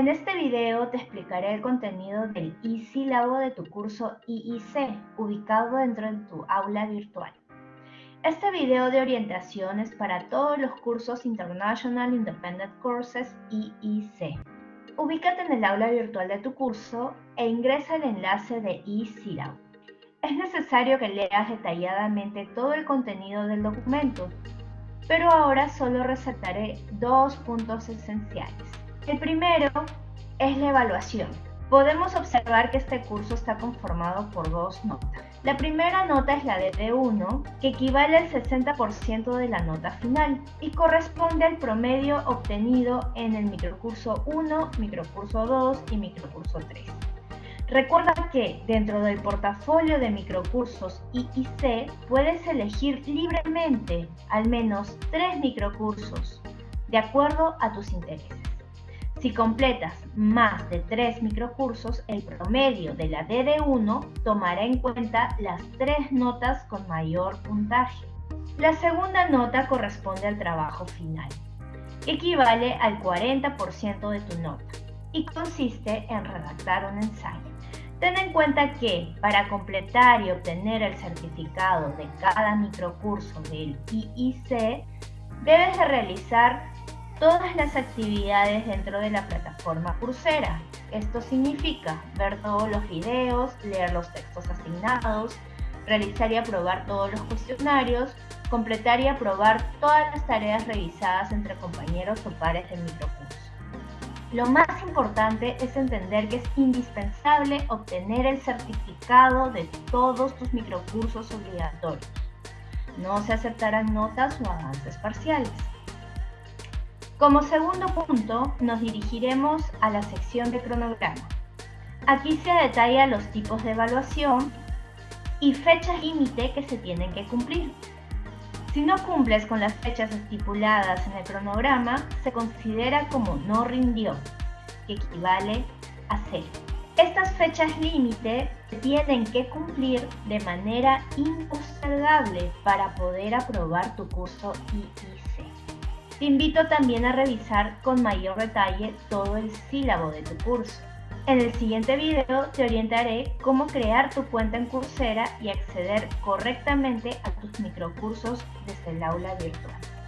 En este video te explicaré el contenido del e-sílabo de tu curso IIC, ubicado dentro de tu aula virtual. Este video de orientación es para todos los cursos International Independent Courses IIC. Ubícate en el aula virtual de tu curso e ingresa el enlace de e-sílabo. Es necesario que leas detalladamente todo el contenido del documento, pero ahora solo resaltaré dos puntos esenciales. El primero es la evaluación. Podemos observar que este curso está conformado por dos notas. La primera nota es la de D1, que equivale al 60% de la nota final y corresponde al promedio obtenido en el microcurso 1, microcurso 2 y microcurso 3. Recuerda que dentro del portafolio de microcursos IIC puedes elegir libremente al menos tres microcursos de acuerdo a tus intereses. Si completas más de tres microcursos, el promedio de la DD1 tomará en cuenta las tres notas con mayor puntaje. La segunda nota corresponde al trabajo final, equivale al 40% de tu nota y consiste en redactar un ensayo. Ten en cuenta que para completar y obtener el certificado de cada microcurso del IIC, debes de realizar todas las actividades dentro de la plataforma Coursera. Esto significa ver todos los videos, leer los textos asignados, realizar y aprobar todos los cuestionarios, completar y aprobar todas las tareas revisadas entre compañeros o pares del microcurso. Lo más importante es entender que es indispensable obtener el certificado de todos tus microcursos obligatorios. No se aceptarán notas o avances parciales. Como segundo punto, nos dirigiremos a la sección de cronograma. Aquí se detalla los tipos de evaluación y fechas límite que se tienen que cumplir. Si no cumples con las fechas estipuladas en el cronograma, se considera como no rindió, que equivale a cero. Estas fechas límite tienen que cumplir de manera impostergable para poder aprobar tu curso IIC. Te invito también a revisar con mayor detalle todo el sílabo de tu curso. En el siguiente video te orientaré cómo crear tu cuenta en Coursera y acceder correctamente a tus microcursos desde el aula virtual.